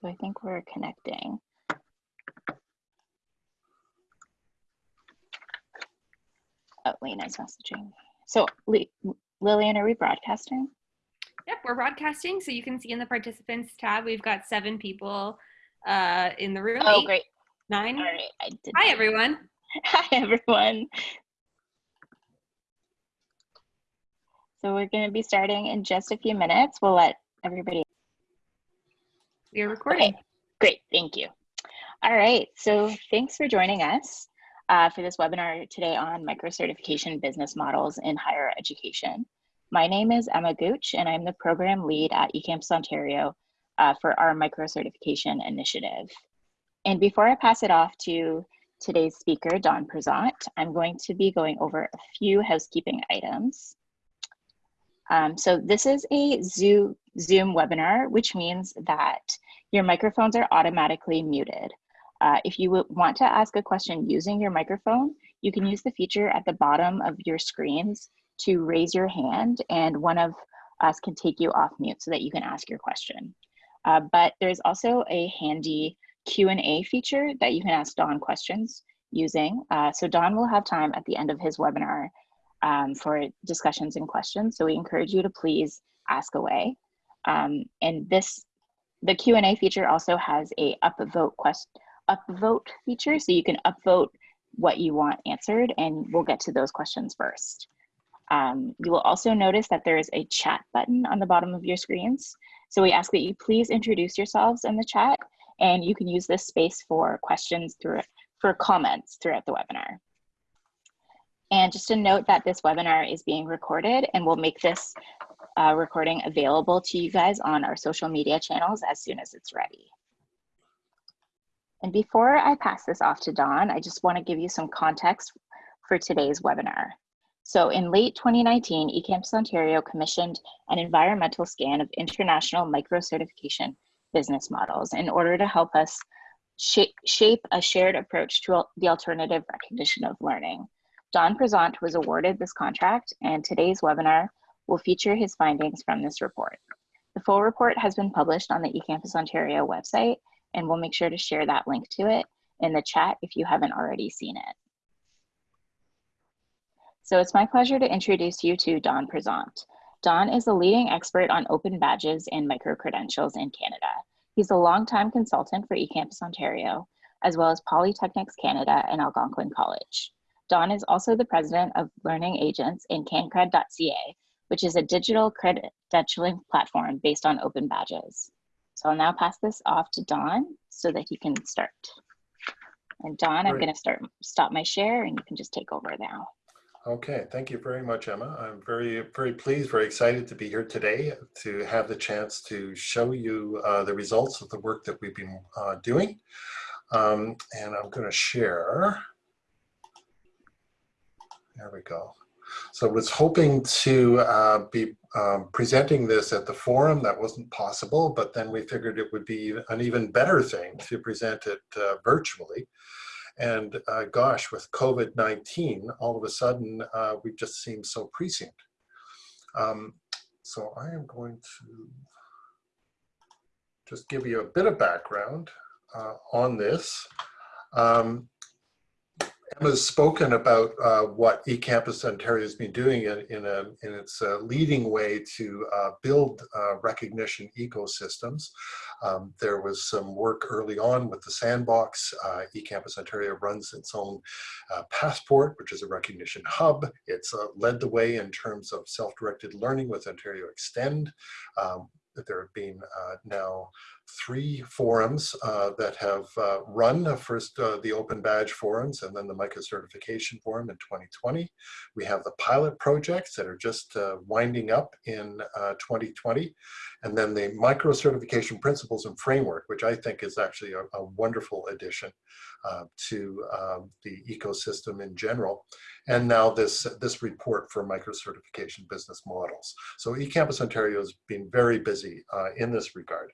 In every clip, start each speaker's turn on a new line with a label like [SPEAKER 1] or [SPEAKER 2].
[SPEAKER 1] So I think we're connecting. Oh, Lena's messaging. So Li- Lillian, are we broadcasting?
[SPEAKER 2] Yep, we're broadcasting. So you can see in the participants tab, we've got seven people uh, in the room.
[SPEAKER 1] Oh,
[SPEAKER 2] Eight,
[SPEAKER 1] great.
[SPEAKER 2] Nine.
[SPEAKER 1] All right. I did
[SPEAKER 2] Hi, everyone.
[SPEAKER 1] Hi, everyone. So we're going to be starting in just a few minutes. We'll let everybody.
[SPEAKER 2] We are recording.
[SPEAKER 1] Okay, great. Thank you. All right. So thanks for joining us uh, for this webinar today on microcertification business models in higher education. My name is Emma Gooch, and I'm the program lead at eCampus Ontario uh, for our microcertification initiative. And before I pass it off to today's speaker, Don Presant, I'm going to be going over a few housekeeping items. Um, so this is a Zoom, webinar, which means that your microphones are automatically muted. Uh, if you want to ask a question using your microphone, you can use the feature at the bottom of your screens to raise your hand and one of us can take you off mute so that you can ask your question. Uh, but there's also a handy Q&A feature that you can ask Don questions using. Uh, so Don will have time at the end of his webinar um, for discussions and questions. So we encourage you to please ask away. Um, and this, the Q&A feature also has a upvote quest, upvote feature. So you can upvote what you want answered and we'll get to those questions first. Um, you will also notice that there is a chat button on the bottom of your screens. So we ask that you please introduce yourselves in the chat and you can use this space for questions through for comments throughout the webinar. And just a note that this webinar is being recorded and we'll make this uh, recording available to you guys on our social media channels as soon as it's ready. And before I pass this off to Don, I just wanna give you some context for today's webinar. So in late 2019, eCampus Ontario commissioned an environmental scan of international micro-certification business models in order to help us shape, shape a shared approach to the alternative recognition of learning. Don Presant was awarded this contract and today's webinar will feature his findings from this report. The full report has been published on the eCampus Ontario website and we'll make sure to share that link to it in the chat if you haven't already seen it. So it's my pleasure to introduce you to Don Presant. Don is a leading expert on open badges and micro-credentials in Canada. He's a longtime consultant for eCampus Ontario, as well as Polytechnics Canada and Algonquin College. Don is also the president of Learning Agents in cancred.ca, which is a digital credentialing platform based on open badges. So I'll now pass this off to Don so that he can start. And Don, I'm gonna start stop my share and you can just take over now.
[SPEAKER 3] Okay, thank you very much, Emma. I'm very, very pleased, very excited to be here today to have the chance to show you uh, the results of the work that we've been uh, doing. Um, and I'm going to share. There we go. So I was hoping to uh, be um, presenting this at the forum. That wasn't possible, but then we figured it would be an even better thing to present it uh, virtually. And uh, gosh, with COVID-19, all of a sudden, uh, we just seem so prescient. Um, so I am going to just give you a bit of background uh, on this. Um, Emma's spoken about uh, what eCampus Ontario has been doing in, in, a, in its uh, leading way to uh, build uh, recognition ecosystems. Um, there was some work early on with the sandbox. Uh, eCampus Ontario runs its own uh, passport, which is a recognition hub. It's led the way in terms of self-directed learning with Ontario Extend. Um, there have been now three forums uh, that have uh, run. First, uh, the Open Badge forums and then the Micro Certification Forum in 2020. We have the pilot projects that are just uh, winding up in 2020. And then the Micro Certification Principles and Framework, which I think is actually a, a wonderful addition uh, to um, the ecosystem in general. And now this, this report for micro certification business models. So eCampus Ontario has been very busy uh, in this regard.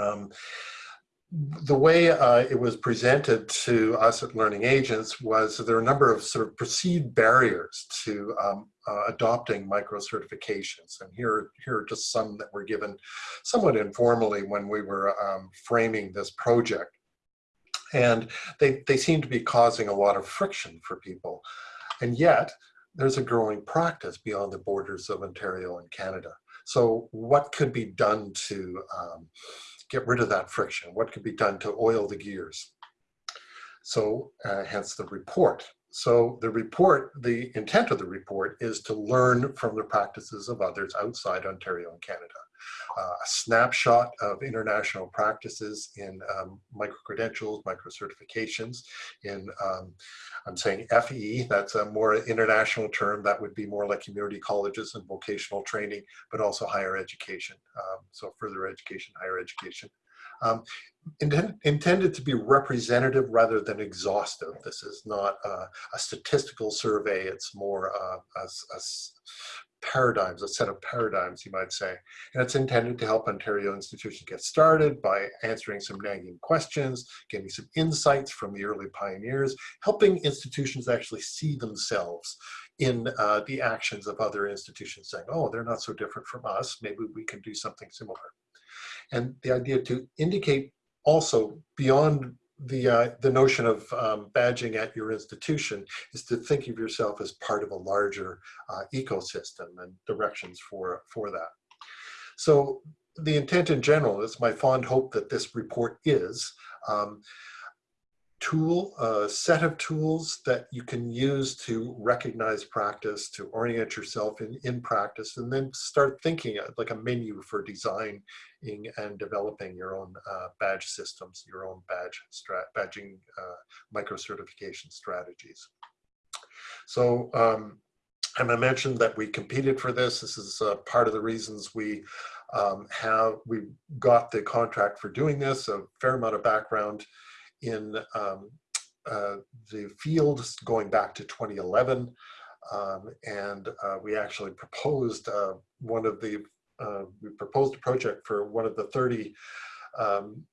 [SPEAKER 3] Um, the way uh, it was presented to us at Learning Agents was there are a number of sort of perceived barriers to um, uh, adopting micro certifications. And here, here are just some that were given somewhat informally when we were um, framing this project. And they, they seem to be causing a lot of friction for people. And yet, there's a growing practice beyond the borders of Ontario and Canada. So what could be done to um, get rid of that friction? What could be done to oil the gears? So uh, hence the report. So the report, the intent of the report is to learn from the practices of others outside Ontario and Canada a snapshot of international practices in um, micro-credentials, micro-certifications, in, um, I'm saying FE, that's a more international term, that would be more like community colleges and vocational training, but also higher education, um, so further education, higher education. Um, intended, intended to be representative rather than exhaustive. This is not uh, a statistical survey, it's more uh, a, a, paradigms, a set of paradigms, you might say. And it's intended to help Ontario institutions get started by answering some nagging questions, getting some insights from the early pioneers, helping institutions actually see themselves in uh, the actions of other institutions saying, oh, they're not so different from us, maybe we can do something similar. And the idea to indicate also beyond the uh, the notion of um, badging at your institution is to think of yourself as part of a larger uh, ecosystem and directions for for that. So the intent in general is my fond hope that this report is um, tool, a set of tools that you can use to recognize practice, to orient yourself in, in practice, and then start thinking like a menu for and developing your own uh, badge systems, your own badge badging uh, micro-certification strategies. So um, and I mentioned that we competed for this. This is uh, part of the reasons we um, have, we got the contract for doing this, a fair amount of background in um, uh, the field going back to 2011. Um, and uh, we actually proposed uh, one of the, uh, we proposed a project for one of the 30 um,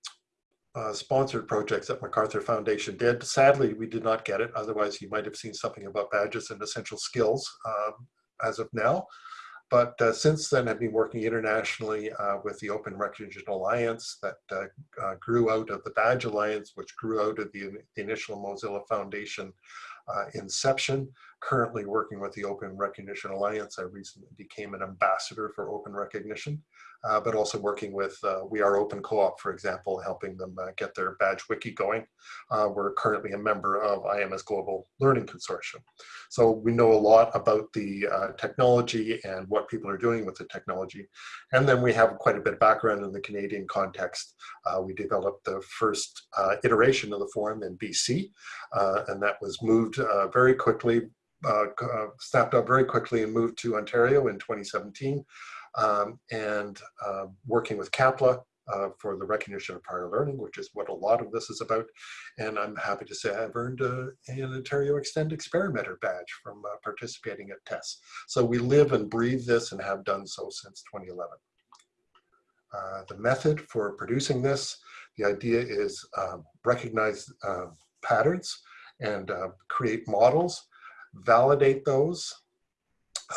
[SPEAKER 3] uh, sponsored projects that MacArthur Foundation did. Sadly, we did not get it. Otherwise, you might have seen something about badges and essential skills um, as of now. But uh, since then, I've been working internationally uh, with the Open Recognition Alliance that uh, uh, grew out of the Badge Alliance, which grew out of the, the initial Mozilla Foundation uh, inception. Currently working with the Open Recognition Alliance. I recently became an ambassador for Open Recognition uh, but also working with uh, We Are Open Co-op, for example, helping them uh, get their badge wiki going. Uh, we're currently a member of IMS Global Learning Consortium. So we know a lot about the uh, technology and what people are doing with the technology. And then we have quite a bit of background in the Canadian context. Uh, we developed the first iteration of the forum in BC, and that was moved very quickly, snapped up very quickly and moved to Ontario in 2017 um, and uh, working with CAPLA uh, for the recognition of prior learning, which is what a lot of this is about. And I'm happy to say I've earned a, an Ontario Extend Experimenter badge from uh, participating at tests. So we live and breathe this and have done so since 2011. Uh, the method for producing this, the idea is um, recognize uh, patterns and uh, create models, validate those,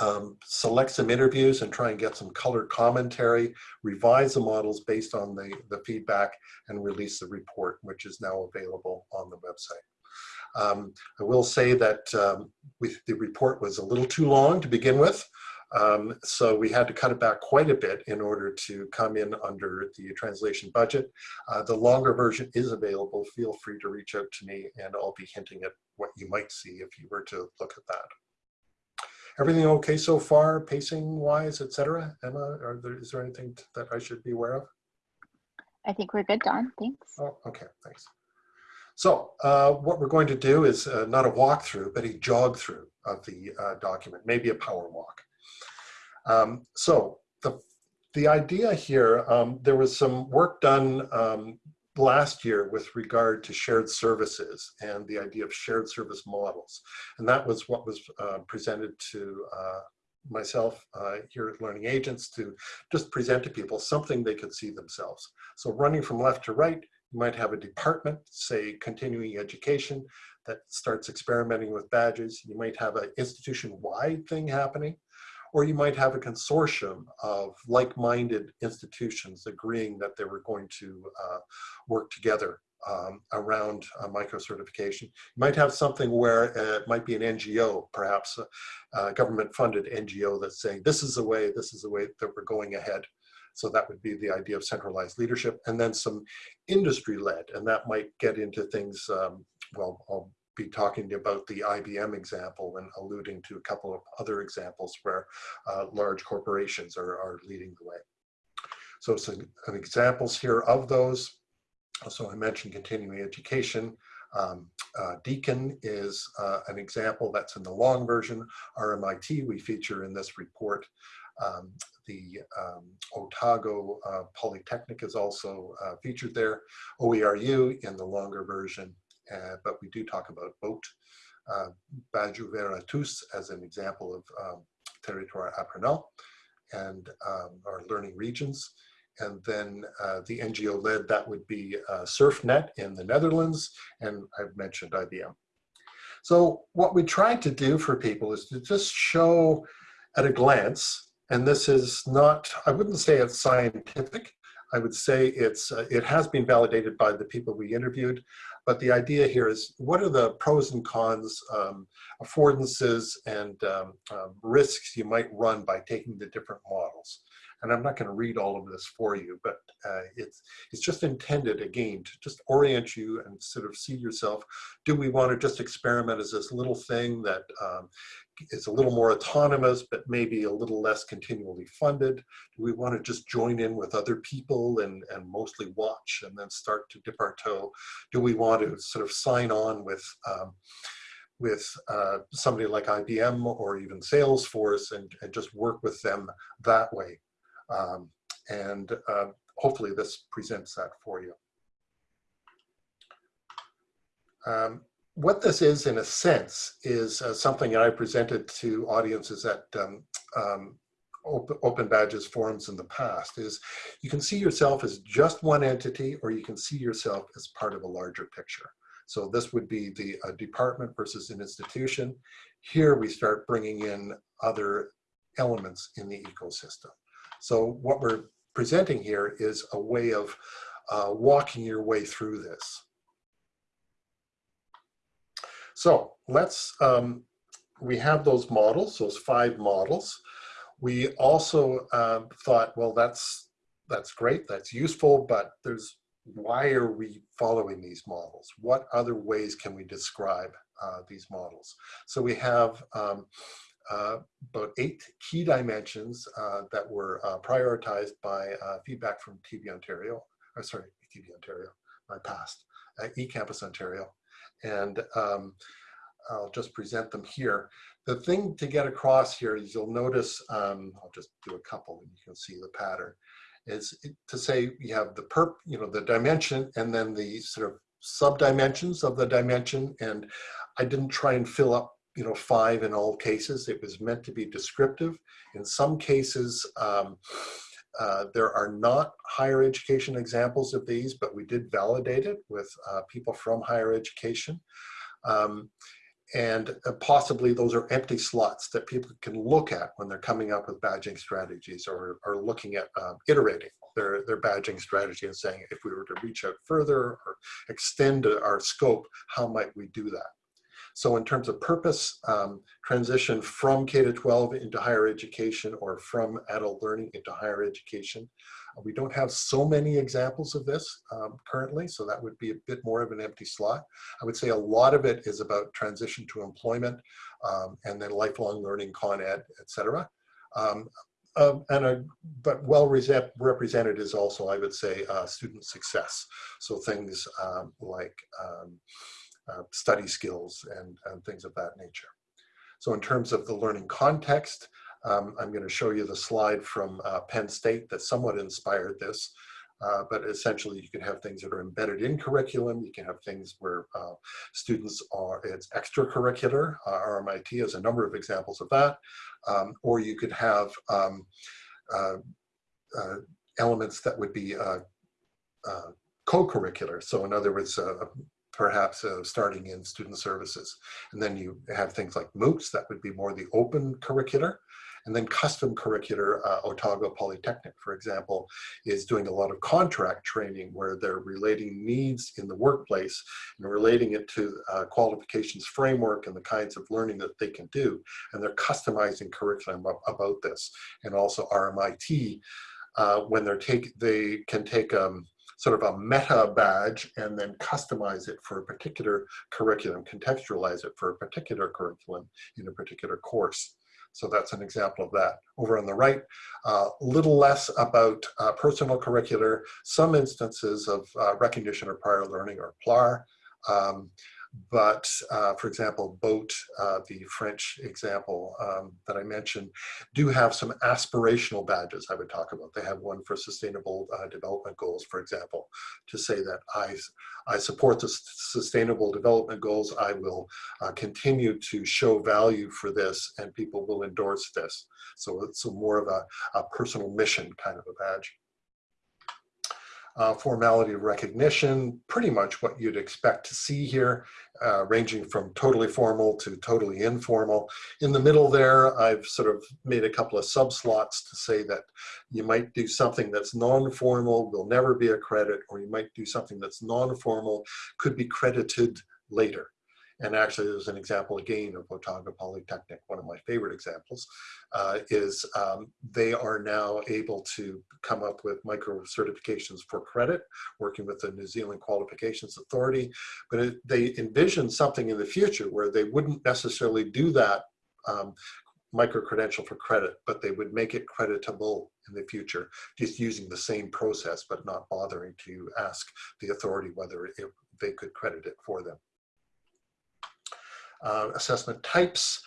[SPEAKER 3] um, select some interviews and try and get some colored commentary, revise the models based on the, the feedback and release the report, which is now available on the website. Um, I will say that um, we, the report was a little too long to begin with. Um, so we had to cut it back quite a bit in order to come in under the translation budget. Uh, the longer version is available. Feel free to reach out to me and I'll be hinting at what you might see if you were to look at that. Everything okay so far, pacing wise, et cetera? Emma, are there, is there anything that I should be aware of?
[SPEAKER 1] I think we're good, Don. Thanks.
[SPEAKER 3] Oh, okay, thanks. So uh, what we're going to do is uh, not a walkthrough, but a jog through of the uh, document, maybe a power walk. Um, so the, the idea here, um, there was some work done um, last year with regard to shared services and the idea of shared service models. And that was what was uh, presented to uh, myself uh, here at Learning Agents to just present to people something they could see themselves. So running from left to right, You might have a department, say continuing education, that starts experimenting with badges. You might have an institution-wide thing happening, or you might have a consortium of like-minded institutions agreeing that they were going to uh, work together um, around uh, micro-certification. You might have something where uh, it might be an NGO, perhaps a, a government-funded NGO that's saying, this is the way, this is the way that we're going ahead. So that would be the idea of centralized leadership and then some industry led and that might get into things, um, well, I'll be talking about the IBM example and alluding to a couple of other examples where uh, large corporations are, are leading the way. So some examples here of those. So I mentioned continuing education. Um, uh, Deakin is uh, an example that's in the long version. RMIT we feature in this report. Um, the um, Otago uh, Polytechnic is also uh, featured there. OERU in the longer version, uh, but we do talk about BOAT. Uh, as an example of um, territoire apprenant and um, our learning regions. And then uh, the NGO led, that would be uh, SurfNet in the Netherlands, and I've mentioned IBM. So what we tried to do for people is to just show at a glance and this is not, I wouldn't say it's scientific. I would say it's, uh, it has been validated by the people we interviewed, but the idea here is what are the pros and cons, um, affordances and um, um, risks you might run by taking the different models. And I'm not going to read all of this for you, but uh, it's, it's just intended, again, to just orient you and sort of see yourself. Do we want to just experiment as this little thing that um, is a little more autonomous, but maybe a little less continually funded? Do we want to just join in with other people and, and mostly watch and then start to dip our toe? Do we want to sort of sign on with um, with uh, somebody like IBM or even Salesforce and, and just work with them that way? Um, and uh, hopefully this presents that for you. Um, what this is in a sense is uh, something that I presented to audiences at um, um, open, open, badges forums in the past is you can see yourself as just one entity or you can see yourself as part of a larger picture. So this would be the uh, department versus an institution. Here we start bringing in other elements in the ecosystem. So what we're presenting here is a way of uh, walking your way through this. So let's, um, we have those models, those five models. We also um, thought, well, that's, that's great, that's useful, but there's, why are we following these models? What other ways can we describe uh, these models? So we have um, uh, about eight key dimensions uh, that were uh, prioritized by uh, feedback from TV Ontario, or sorry, TV Ontario, my past, eCampus Ontario, and um, I'll just present them here. The thing to get across here is you'll notice, um, I'll just do a couple and you can see the pattern, is to say you have the perp, you know, the dimension and then the sort of sub-dimensions of the dimension. And I didn't try and fill up, you know, five in all cases. It was meant to be descriptive. In some cases, um, uh, there are not higher education examples of these, but we did validate it with uh, people from higher education. Um, and uh, possibly those are empty slots that people can look at when they're coming up with badging strategies or, or looking at um, iterating their, their badging strategy and saying, if we were to reach out further or extend our scope, how might we do that? So in terms of purpose, um, transition from K to 12 into higher education or from adult learning into higher education. Uh, we don't have so many examples of this um, currently, so that would be a bit more of an empty slot. I would say a lot of it is about transition to employment um, and then lifelong learning, Con Ed, et cetera. Um, uh, and a, but well represented is also, I would say, uh, student success. So things um, like um, uh, study skills and, and things of that nature. So in terms of the learning context, um, I'm going to show you the slide from uh, Penn State that somewhat inspired this. Uh, but essentially you can have things that are embedded in curriculum. You can have things where uh, students are, it's extracurricular. Uh, RMIT has a number of examples of that. Um, or you could have um, uh, uh, elements that would be co-curricular. So in other words, uh, perhaps uh, starting in student services. And then you have things like MOOCs, that would be more the open curricular. And then custom curricular, uh, Otago Polytechnic, for example, is doing a lot of contract training where they're relating needs in the workplace and relating it to uh, qualifications framework and the kinds of learning that they can do. And they're customizing curriculum about this. And also RMIT, uh, when they're take, they can take um, sort of a meta badge and then customize it for a particular curriculum, contextualize it for a particular curriculum in a particular course. So that's an example of that. Over on the right, a uh, little less about uh, personal curricular, some instances of uh, recognition or prior learning or PLAR. Um, but uh, for example, BOAT, uh, the French example um, that I mentioned, do have some aspirational badges I would talk about. They have one for sustainable uh, development goals, for example, to say that I, I support the sustainable development goals. I will uh, continue to show value for this and people will endorse this. So it's more of a, a personal mission kind of a badge uh, formality of recognition, pretty much what you'd expect to see here, uh, ranging from totally formal to totally informal. In the middle there, I've sort of made a couple of subslots to say that you might do something that's non-formal, will never be a credit, or you might do something that's non-formal, could be credited later. And actually, there's an example again of Otago Polytechnic, one of my favorite examples, uh, is um, they are now able to come up with micro certifications for credit, working with the New Zealand Qualifications Authority. But it, they envision something in the future where they wouldn't necessarily do that um, micro-credential for credit, but they would make it creditable in the future, just using the same process, but not bothering to ask the authority whether it, they could credit it for them uh, assessment types.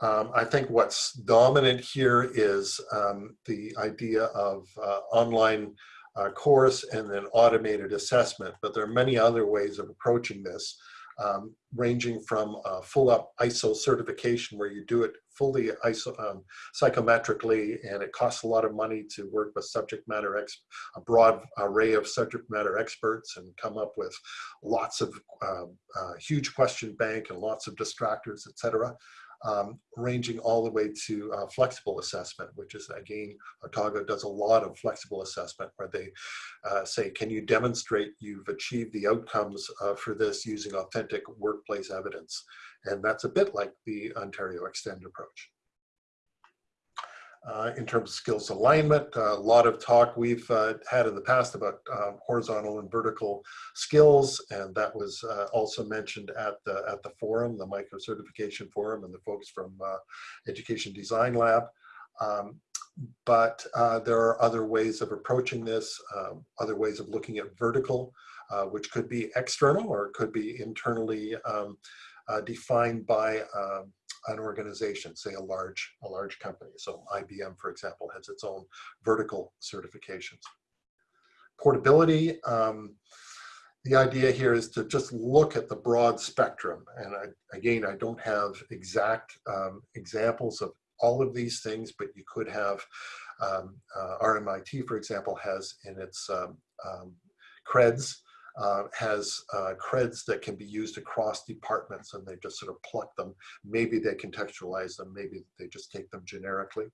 [SPEAKER 3] Um, I think what's dominant here is um, the idea of uh, online uh, course and then automated assessment, but there are many other ways of approaching this um, ranging from full up ISO certification where you do it fully ISO, um, psychometrically and it costs a lot of money to work with subject matter, ex a broad array of subject matter experts and come up with lots of um, uh, huge question bank and lots of distractors, etc um, ranging all the way to uh, flexible assessment, which is again, Otago does a lot of flexible assessment where they uh, say, can you demonstrate you've achieved the outcomes uh, for this using authentic workplace evidence? And that's a bit like the Ontario Extend approach. Uh, in terms of skills alignment. A lot of talk we've uh, had in the past about um, horizontal and vertical skills, and that was uh, also mentioned at the at the forum, the micro certification forum, and the folks from uh, Education Design Lab. Um, but uh, there are other ways of approaching this, um, other ways of looking at vertical, uh, which could be external or it could be internally um, defined by um, an organization, say a large, a large company. So IBM, for example, has its own vertical certifications. Portability, um, the idea here is to just look at the broad spectrum. And I, again, I don't have exact um, examples of all of these things, but you could have um, uh, RMIT, for example, has in its um, um, creds uh, has uh, creds that can be used across departments and they just sort of pluck them. Maybe they contextualize them, maybe they just take them generically.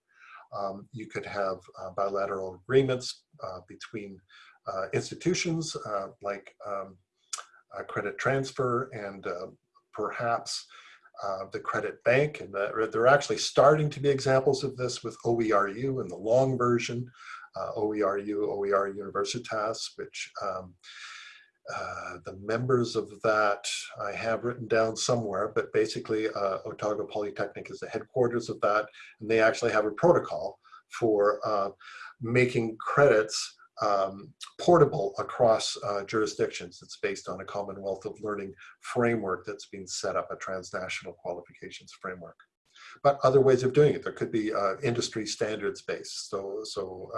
[SPEAKER 3] Um, you could have uh, bilateral agreements uh, between uh, institutions uh, like um, credit transfer and perhaps the credit bank. And the, there are actually starting to be examples of this with OERU in the long version, OERU, OER Universitas, which um, uh, the members of that I have written down somewhere, but basically uh, Otago Polytechnic is the headquarters of that, and they actually have a protocol for uh, making credits um, portable across uh, jurisdictions. It's based on a Commonwealth of Learning framework that's been set up, a transnational qualifications framework. But other ways of doing it, there could be uh, industry standards based. So, so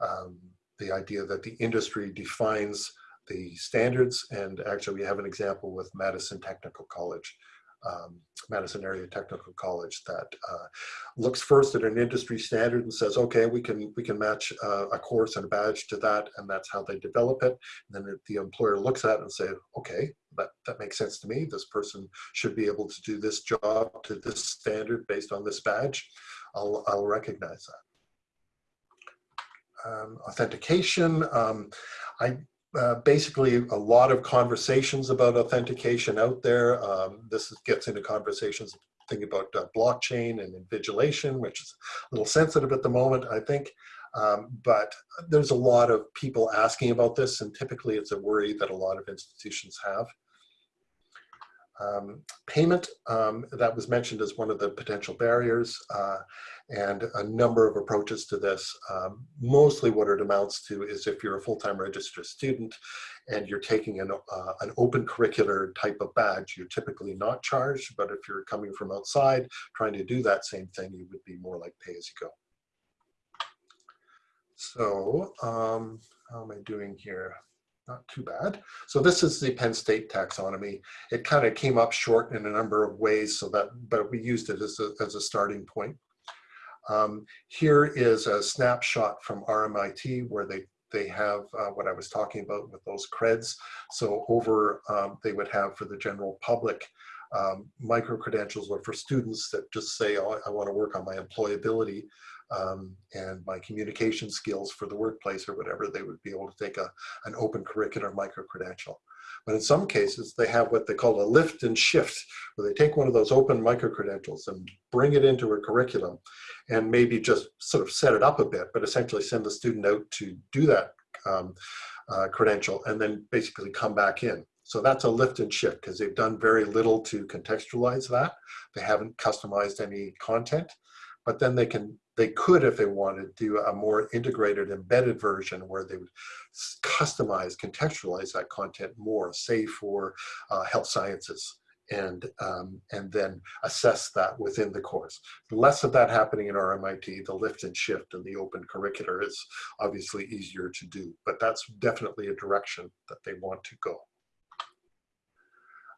[SPEAKER 3] um, the idea that the industry defines the standards. And actually we have an example with Madison Technical College um, Madison Area Technical College that uh, looks first at an industry standard and says, okay, we can we can match uh, a course and a badge to that, and that's how they develop it. And then the employer looks at it and say, okay, that, that makes sense to me. This person should be able to do this job to this standard based on this badge. I'll, I'll recognize that. Um, authentication, um, I uh, basically a lot of conversations about authentication out there. Um, this gets into conversations thinking about uh, blockchain and invigilation, which is a little sensitive at the moment, I think. Um, but there's a lot of people asking about this, and typically it's a worry that a lot of institutions have. Um, payment, um, that was mentioned as one of the potential barriers, uh, and a number of approaches to this. Um, mostly what it amounts to is if you're a full-time registered student and you're taking an, uh, an open curricular type of badge, you're typically not charged, but if you're coming from outside trying to do that same thing, you would be more like pay as you go. So um, how am I doing here? Not too bad. So this is the Penn State taxonomy. It kind of came up short in a number of ways, so that, but we used it as a, as a starting point. Um, here is a snapshot from RMIT where they they have uh, what I was talking about with those creds. So over, um, they would have for the general public, um, micro credentials or for students that just say, oh, I want to work on my employability um, and my communication skills for the workplace or whatever, they would be able to take a, an open curricular micro-credential. But in some cases, they have what they call a lift and shift, where they take one of those open micro-credentials and bring it into a curriculum and maybe just sort of set it up a bit, but essentially send the student out to do that um, uh, credential and then basically come back in. So that's a lift and shift because they've done very little to contextualize that. They haven't customized any content, but then they can they could, if they wanted, do a more integrated embedded version where they would customize, contextualize that content more, say for uh, health sciences, and um, and then assess that within the course. Less of that happening in RMIT, the lift and shift and the open curricular is obviously easier to do, but that's definitely a direction that they want to go.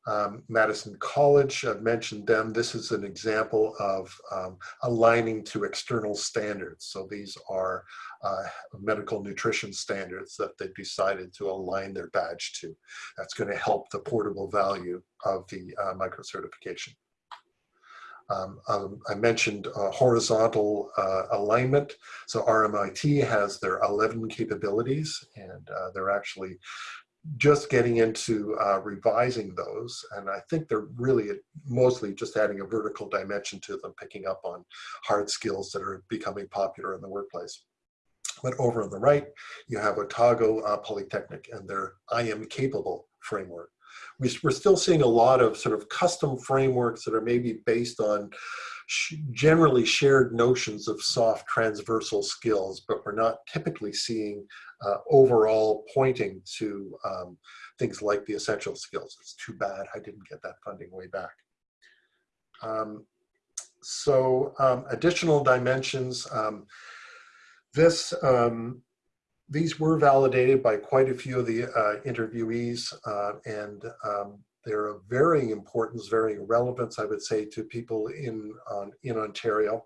[SPEAKER 3] Um, Madison College, I've mentioned them. This is an example of um, aligning to external standards. So these are uh, medical nutrition standards that they've decided to align their badge to. That's going to help the portable value of the uh, micro certification. Um, um, I mentioned uh, horizontal uh, alignment. So RMIT has their 11 capabilities and uh, they're actually just getting into uh, revising those. And I think they're really mostly just adding a vertical dimension to them, picking up on hard skills that are becoming popular in the workplace. But over on the right, you have Otago uh, Polytechnic and their I am capable framework. We, we're still seeing a lot of sort of custom frameworks that are maybe based on generally shared notions of soft transversal skills, but we're not typically seeing uh, overall pointing to um, things like the essential skills. It's too bad I didn't get that funding way back. Um, so um, additional dimensions. Um, this, um, these were validated by quite a few of the uh, interviewees uh, and um, they're of varying importance, varying relevance, I would say, to people in, in Ontario.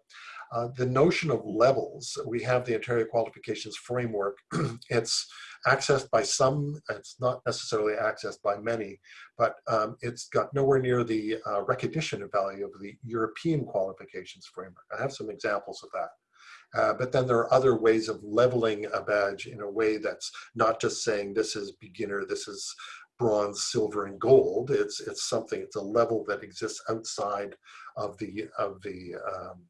[SPEAKER 3] Uh, the notion of levels, we have the Ontario Qualifications Framework. it's accessed by some, it's not necessarily accessed by many, but um, it's got nowhere near the uh, recognition of value of the European Qualifications Framework. I have some examples of that. Uh, but then there are other ways of leveling a badge in a way that's not just saying this is beginner, this is bronze, silver, and gold. It's it's something. It's a level that exists outside of the of the um,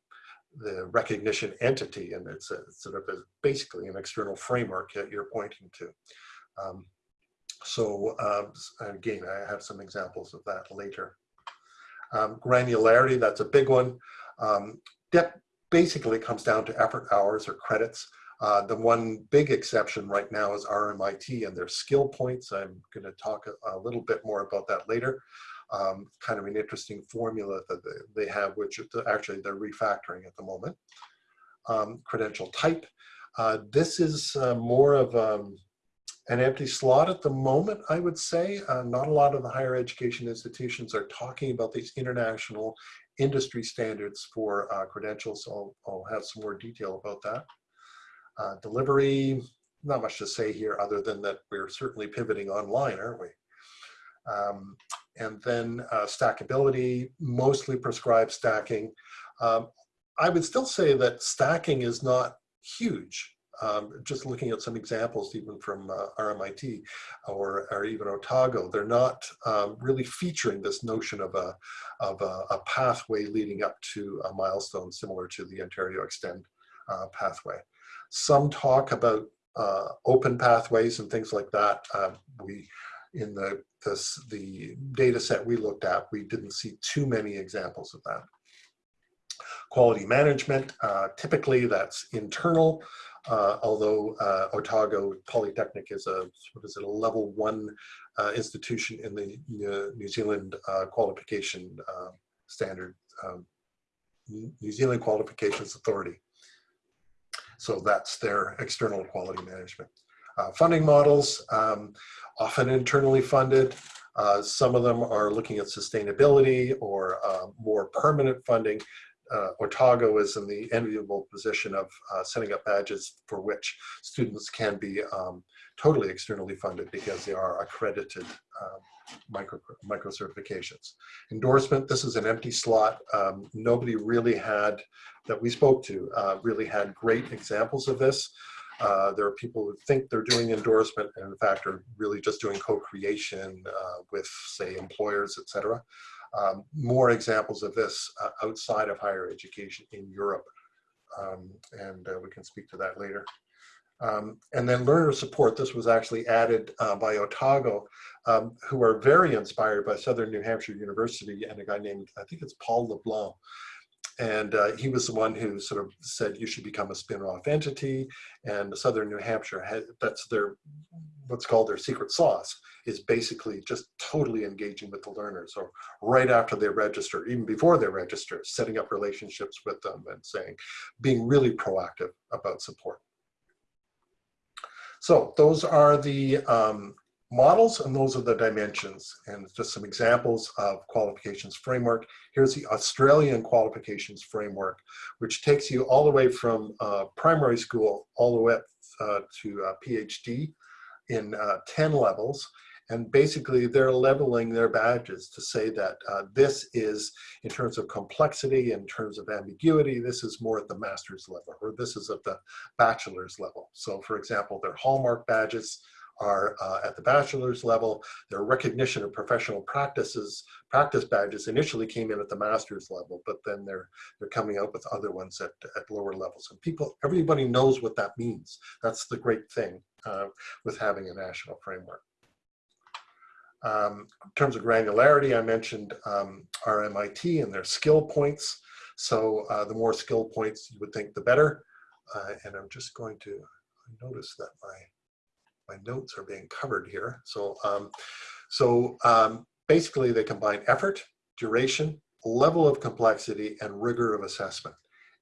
[SPEAKER 3] the recognition entity, and it's, a, it's sort of a, basically an external framework that you're pointing to. Um, so um, again, I have some examples of that later. Um, granularity, that's a big one. Um, depth basically it comes down to effort hours or credits. Uh, the one big exception right now is RMIT and their skill points. I'm going to talk a, a, little bit more about that later. Um, kind of an interesting formula that they, they have, which actually they're refactoring at the moment. Um, credential type. Uh, this is uh, more of um, an empty slot at the moment, I would say. Uh, not a lot of the higher education institutions are talking about these international industry standards for uh, credentials. I'll, I'll have some more detail about that. Uh, delivery, not much to say here other than that we're certainly pivoting online, aren't we? Um, and then uh, stackability, mostly prescribed stacking. Um, I would still say that stacking is not huge. Um, just looking at some examples even from uh, RMIT or, or even Otago, they're not um, really featuring this notion of a, of a, a, pathway leading up to a milestone similar to the Ontario Extend uh, pathway. Some talk about uh, open pathways and things like that. Um, we, in the, this, the data set we looked at, we didn't see too many examples of that. Quality management, uh, typically that's internal, uh, although uh, Otago Polytechnic is a, what is it, a level one uh, institution in the New Zealand uh, qualification uh, standard, um, New Zealand Qualifications Authority. So that's their external quality management. Uh, funding models, um, often internally funded. Uh, some of them are looking at sustainability or uh, more permanent funding. Uh, Otago is in the enviable position of uh, setting up badges for which students can be um, totally externally funded because they are accredited um, micro, micro certifications. Endorsement, this is an empty slot. Um, nobody really had, that we spoke to, uh, really had great examples of this. Uh, there are people who think they're doing endorsement and in fact are really just doing co-creation uh, with say employers, etc. Um, more examples of this uh, outside of higher education in Europe. Um, and uh, we can speak to that later. Um, and then learner support, this was actually added uh, by Otago, um, who are very inspired by Southern New Hampshire University and a guy named, I think it's Paul LeBlanc. And uh, he was the one who sort of said you should become a spin-off entity. And Southern New Hampshire, had, that's their, what's called their secret sauce, is basically just totally engaging with the learners or right after they register, even before they register, setting up relationships with them and saying, being really proactive about support. So those are the um, models and those are the dimensions and just some examples of qualifications framework. Here's the Australian qualifications framework, which takes you all the way from uh, primary school all the way up uh, to uh, PhD in uh, 10 levels. And basically they're leveling their badges to say that uh, this is, in terms of complexity, in terms of ambiguity, this is more at the master's level, or this is at the bachelor's level. So for example, their hallmark badges are uh, at the bachelor's level. Their recognition of professional practices, practice badges initially came in at the master's level, but then they're they're coming out with other ones at, at lower levels. And people, everybody knows what that means. That's the great thing uh, with having a national framework. Um, in terms of granularity, I mentioned um, RMIT and their skill points. So uh, the more skill points you would think, the better. Uh, and I'm just going to notice that my, my notes are being covered here. So, um, so um, basically they combine effort, duration, level of complexity, and rigor of assessment.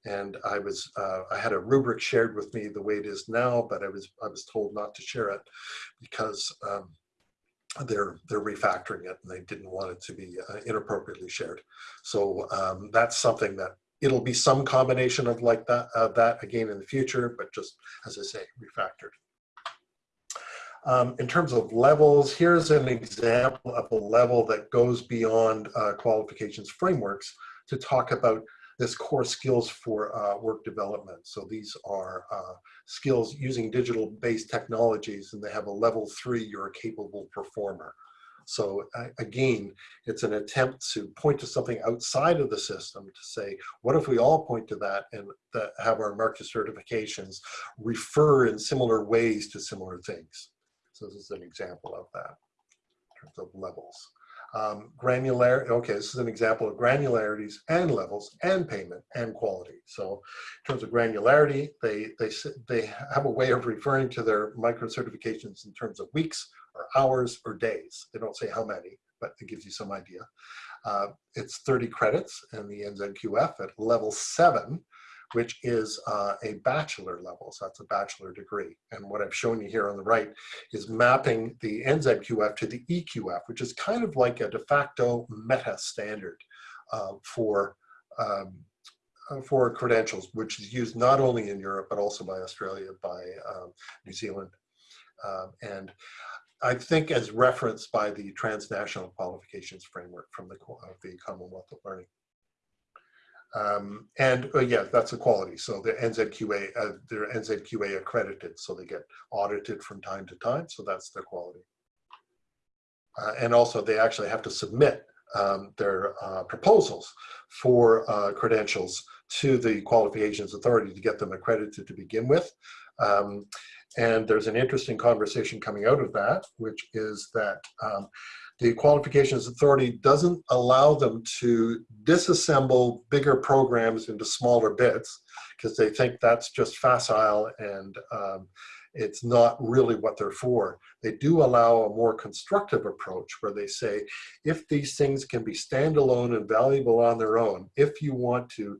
[SPEAKER 3] And I was, uh, I had a rubric shared with me the way it is now, but I was, I was told not to share it because um, they're they're refactoring it and they didn't want it to be uh, inappropriately shared. So um, that's something that it'll be some combination of like that uh, that again in the future, but just as I say, refactored. Um, in terms of levels, here's an example of a level that goes beyond uh, qualifications frameworks to talk about this core skills for uh, work development. So these are uh, skills using digital based technologies and they have a level three, you're a capable performer. So uh, again, it's an attempt to point to something outside of the system to say, what if we all point to that and have our market certifications refer in similar ways to similar things. So this is an example of that in terms of levels. Um, granular, okay, this is an example of granularities and levels and payment and quality. So in terms of granularity, they, they, they have a way of referring to their micro certifications in terms of weeks or hours or days. They don't say how many, but it gives you some idea. Uh, it's 30 credits in the NZQF at level seven, which is uh, a bachelor level. So that's a bachelor degree. And what I've shown you here on the right is mapping the NZQF to the EQF, which is kind of like a de facto meta standard uh, for um, uh, for credentials, which is used not only in Europe, but also by Australia, by um, New Zealand. Um, and I think as referenced by the transnational qualifications framework from the, of the Commonwealth of Learning. Um, and uh, yeah, that's a quality. So the NZQA, uh, they're NZQA accredited, so they get audited from time to time. So that's their quality. Uh, and also they actually have to submit um, their uh, proposals for uh, credentials to the qualifications authority to get them accredited to begin with. Um, and there's an interesting conversation coming out of that, which is that um, the qualifications authority doesn't allow them to disassemble bigger programs into smaller bits because they think that's just facile and um, it's not really what they're for. They do allow a more constructive approach where they say, if these things can be standalone and valuable on their own, if you want to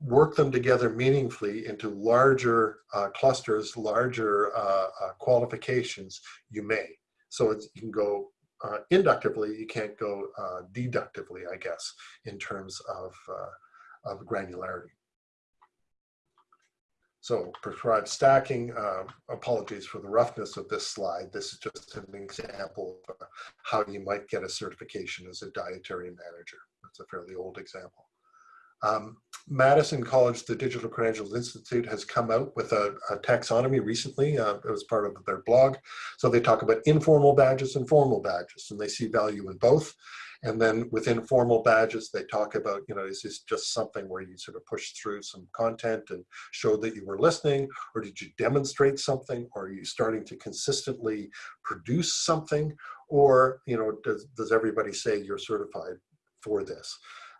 [SPEAKER 3] work them together meaningfully into larger uh, clusters, larger uh, uh, qualifications, you may. So you can go uh, inductively, you can't go uh, deductively, I guess, in terms of, uh, of granularity. So prescribed stacking, um, apologies for the roughness of this slide. This is just an example of how you might get a certification as a dietary manager. That's a fairly old example. Um, Madison College, the Digital Credentials Institute has come out with a, a taxonomy recently. Uh, it was part of their blog. So they talk about informal badges and formal badges, and they see value in both. And then within formal badges, they talk about, you know, is this just something where you sort of push through some content and show that you were listening, or did you demonstrate something, or are you starting to consistently produce something, or, you know, does, does everybody say you're certified for this?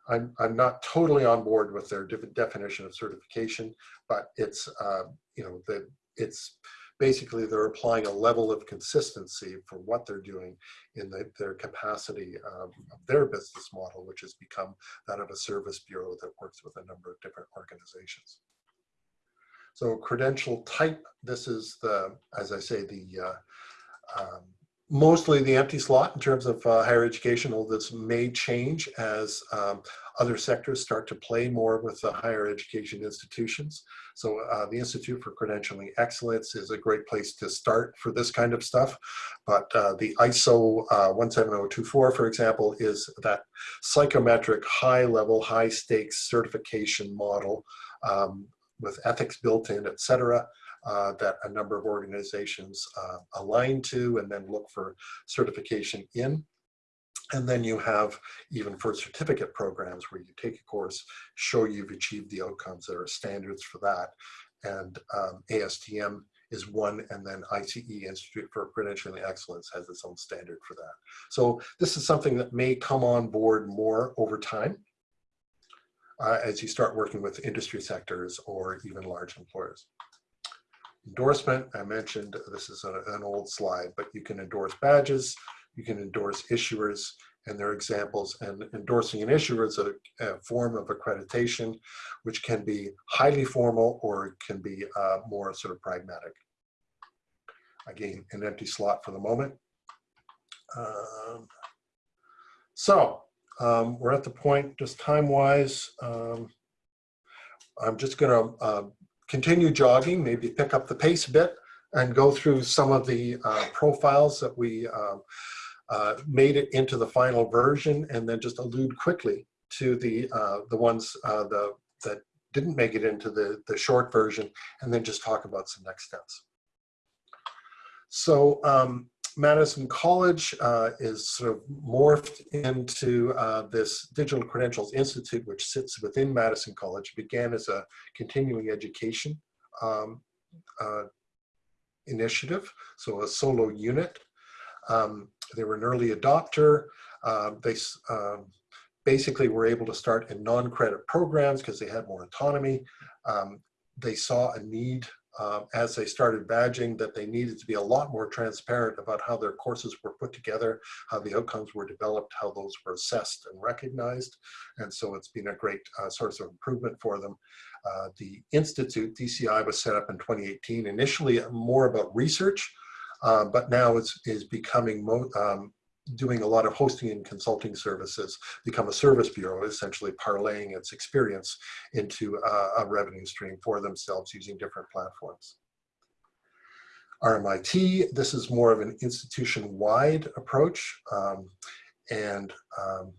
[SPEAKER 3] I'm, I'm not totally on board with their definition of certification, but it's, uh, you know, that it's basically they're applying a level of consistency for what they're doing in the, their capacity um, of their business model, which has become that of a service bureau that works with a number of different organizations. So credential type, this is the, as I say, the uh, um, mostly the empty slot in terms of uh, higher education, this may change as um, other sectors start to play more with the higher education institutions. So uh, the Institute for Credentialing Excellence is a great place to start for this kind of stuff. But uh, the ISO uh, 17024, for example, is that psychometric high level, high stakes certification model um, with ethics built in, et cetera uh, that a number of organizations uh, align to and then look for certification in. And then you have even for certificate programs where you take a course, show you've achieved the outcomes. There are standards for that. And um, ASTM is one, and then ICE, Institute for Credentialing Excellence, has its own standard for that. So this is something that may come on board more over time uh, as you start working with industry sectors or even large employers. Endorsement, I mentioned this is a, an old slide, but you can endorse badges, you can endorse issuers, and their examples. And endorsing an issuer is a, a, form of accreditation, which can be highly formal or can be uh, more sort of pragmatic. Again, an empty slot for the moment. Um, so um, we're at the point, just time-wise, um, I'm just going to uh, continue jogging, maybe pick up the pace a bit and go through some of the uh, profiles that we um, uh, made it into the final version and then just allude quickly to the uh, the ones uh, the, that didn't make it into the, the short version and then just talk about some next steps. So um, Madison College uh, is sort of morphed into uh, this Digital Credentials Institute, which sits within Madison College, began as a continuing education um, uh, initiative, so a solo unit. Um, they were an early adopter. Um, they um, basically were able to start in non-credit programs because they had more autonomy. Um, they saw a need um, as they started badging that they needed to be a lot more transparent about how their courses were put together, how the outcomes were developed, how those were assessed and recognized. And so it's been a great uh, source of improvement for them. Uh, the Institute, DCI, was set up in 2018, initially more about research, uh, but now it's is becoming um, doing a lot of hosting and consulting services, become a service bureau, essentially parlaying its experience into a, a revenue stream for themselves using different platforms. RMIT, this is more of an institution-wide approach. Um, and um,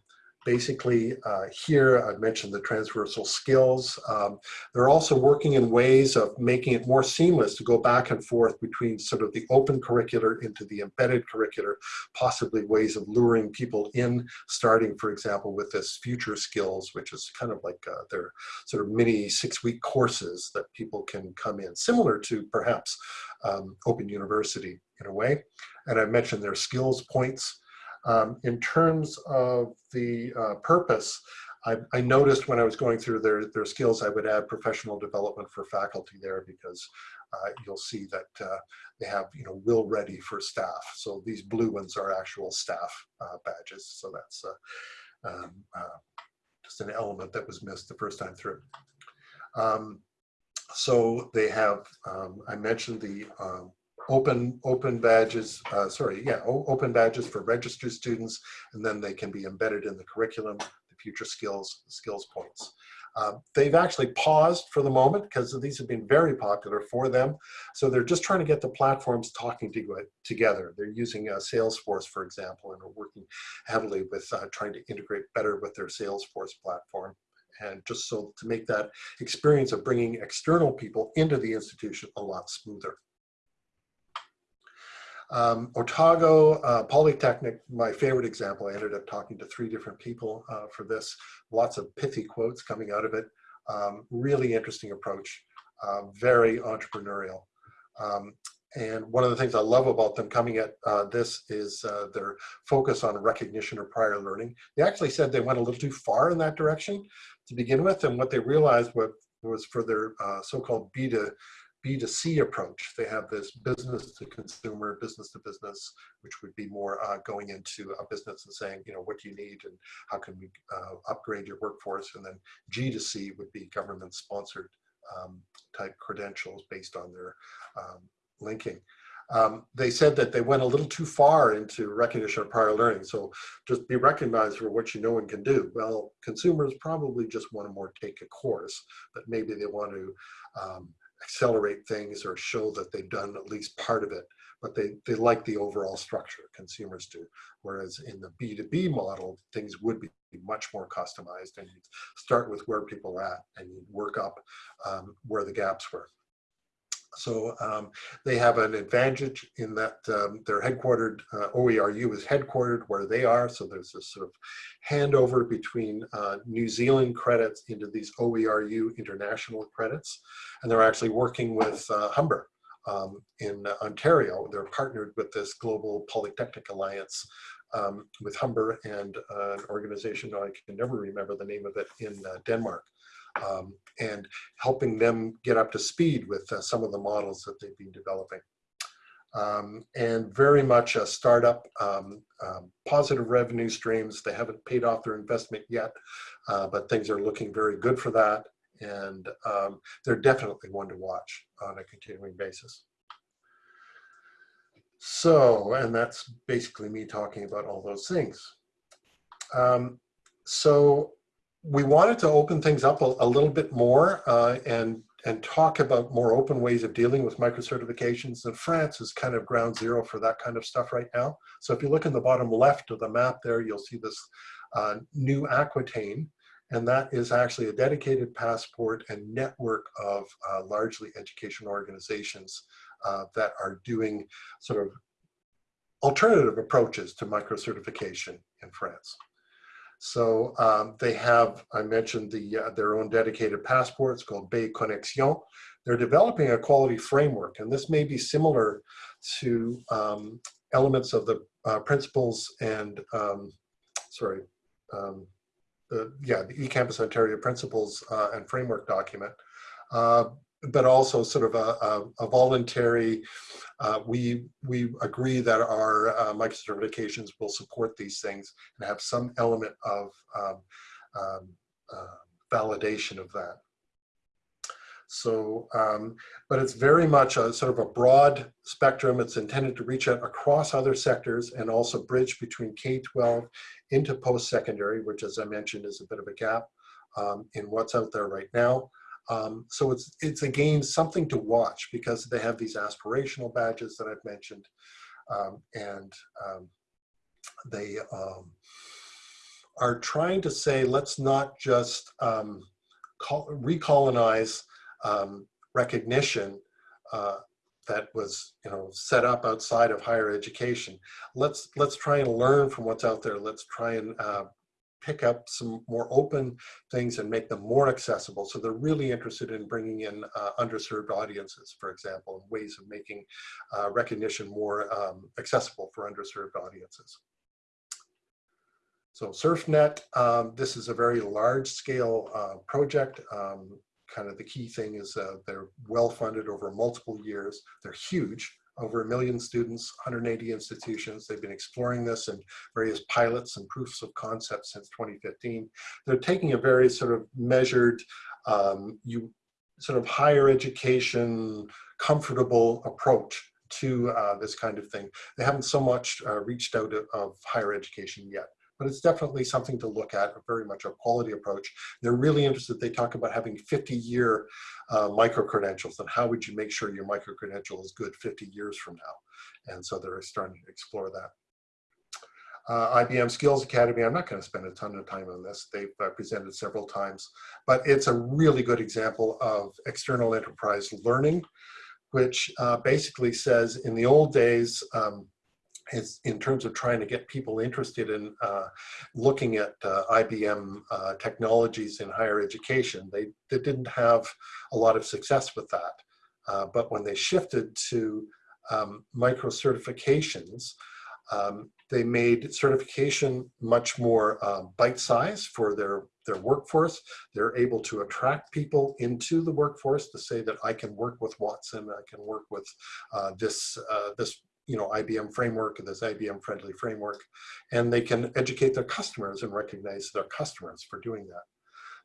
[SPEAKER 3] basically uh, here I've mentioned the transversal skills. Um, they're also working in ways of making it more seamless to go back and forth between sort of the open curricular into the embedded curricular, possibly ways of luring people in, starting for example with this future skills, which is kind of like uh, their sort of mini six week courses that people can come in, similar to perhaps um, Open University in a way. And I mentioned their skills points. Um, in terms of the uh, purpose, I, I, noticed when I was going through their, their skills, I would add professional development for faculty there because uh, you'll see that uh, they have, you know, will ready for staff. So these blue ones are actual staff uh, badges. So that's uh, um, uh, just an element that was missed the first time through. Um, so they have, um, I mentioned the um, open open badges, uh, sorry, yeah, open badges for registered students, and then they can be embedded in the curriculum, the future skills, the skills points. Uh, they've actually paused for the moment because these have been very popular for them. So they're just trying to get the platforms talking to, together. They're using uh, Salesforce, for example, and are working heavily with uh, trying to integrate better with their Salesforce platform. And just so to make that experience of bringing external people into the institution a lot smoother. Um, Otago uh, Polytechnic, my favorite example, I ended up talking to three different people uh, for this. Lots of pithy quotes coming out of it. Um, really interesting approach, uh, very entrepreneurial. Um, and one of the things I love about them coming at uh, this is uh, their focus on recognition or prior learning. They actually said they went a little too far in that direction to begin with, and what they realized was for their uh, so-called B to B2C approach. They have this business to consumer, business to business, which would be more uh, going into a business and saying, you know, what do you need and how can we uh, upgrade your workforce? And then G2C would be government sponsored um, type credentials based on their um, linking. Um, they said that they went a little too far into recognition of prior learning. So just be recognized for what you know and can do. Well, consumers probably just want to more take a course, but maybe they want to um, accelerate things or show that they've done at least part of it, but they, they like the overall structure, consumers do. Whereas in the B2B model, things would be much more customized and you start with where people are at and you work up um, where the gaps were. So um, they have an advantage in that um, they're headquartered, uh, OERU is headquartered where they are. So there's this sort of handover between uh, New Zealand credits into these OERU international credits. And they're actually working with uh, Humber um, in Ontario. They're partnered with this Global Polytechnic Alliance um, with Humber and uh, an organization, I can never remember the name of it, in uh, Denmark um, and helping them get up to speed with uh, some of the models that they've been developing. Um, and very much a startup, um, um, positive revenue streams. They haven't paid off their investment yet, uh, but things are looking very good for that. And um, they're definitely one to watch on a continuing basis. So, and that's basically me talking about all those things. Um, so we wanted to open things up a, a little bit more uh, and and talk about more open ways of dealing with micro-certifications. And France is kind of ground zero for that kind of stuff right now. So if you look in the bottom left of the map there, you'll see this uh, new Aquitaine. And that is actually a dedicated passport and network of uh, largely education organizations uh, that are doing sort of alternative approaches to micro-certification in France. So um, they have, I mentioned the uh, their own dedicated passports called Bay Connexion. They're developing a quality framework, and this may be similar to um, elements of the uh, principles and, um, sorry, um, the, yeah, the eCampus Ontario principles uh, and framework document. But also sort of a, a, a voluntary, uh, we, we agree that our uh, micro-certifications will support these things and have some element of um, um, uh, validation of that. So, um, but it's very much a sort of a broad spectrum. It's intended to reach out across other sectors and also bridge between K-12 into post-secondary, which as I mentioned is a bit of a gap um, in what's out there right now. Um, so it's, it's again something to watch because they have these aspirational badges that I've mentioned um, and um, they um, are trying to say, let's not just um, call, recolonize um, recognition uh, that was you know set up outside of higher education. Let's let's try and learn from what's out there. Let's try and uh, pick up some more open things and make them more accessible. So they're really interested in bringing in uh, underserved audiences, for example, and ways of making uh, recognition more um, accessible for underserved audiences. So SURFnet, um, this is a very large scale uh, project. Um, kind of the key thing is uh, they're well funded over multiple years. They're huge, over a million students, 180 institutions. They've been exploring this in various pilots and proofs of concept since 2015. They're taking a very sort of measured, um, you sort of higher education, comfortable approach to uh, this kind of thing. They haven't so much uh, reached out of, of higher education yet but it's definitely something to look at, very much a quality approach. They're really interested, they talk about having 50 year uh, micro-credentials and how would you make sure your micro-credential is good 50 years from now. And so they're starting to explore that. Uh, IBM Skills Academy, I'm not going to spend a ton of time on this. They've uh, presented several times, but it's a really good example of external enterprise learning, which uh, basically says in the old days, um, is in terms of trying to get people interested in uh, looking at uh, IBM uh, technologies in higher education. They, they didn't have a lot of success with that. Uh, but when they shifted to um, micro certifications, um, they made certification much more uh, bite-sized for their, their workforce. They're able to attract people into the workforce to say that I can work with Watson, I can work with uh, this, this you know, IBM framework, and this IBM friendly framework, and they can educate their customers and recognize their customers for doing that.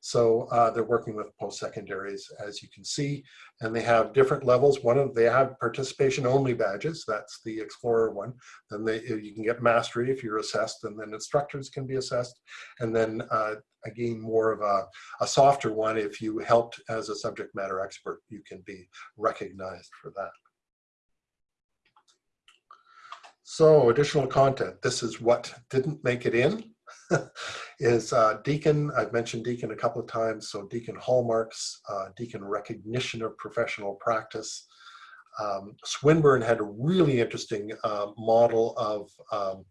[SPEAKER 3] So uh, they're working with post-secondaries, as you can see, and they have different levels. One of they have participation only badges. That's the Explorer one. Then they, you can get mastery if you're assessed, and then instructors can be assessed. And then uh, again, more of a, a softer one. If you helped as a subject matter expert, you can be recognized for that. So additional content. This is what didn't make it in. is uh, Deakin, I've mentioned Deakin a couple of times, so Deakin hallmarks, uh, Deakin recognition of professional practice. Um, Swinburne had a really interesting uh, model of um,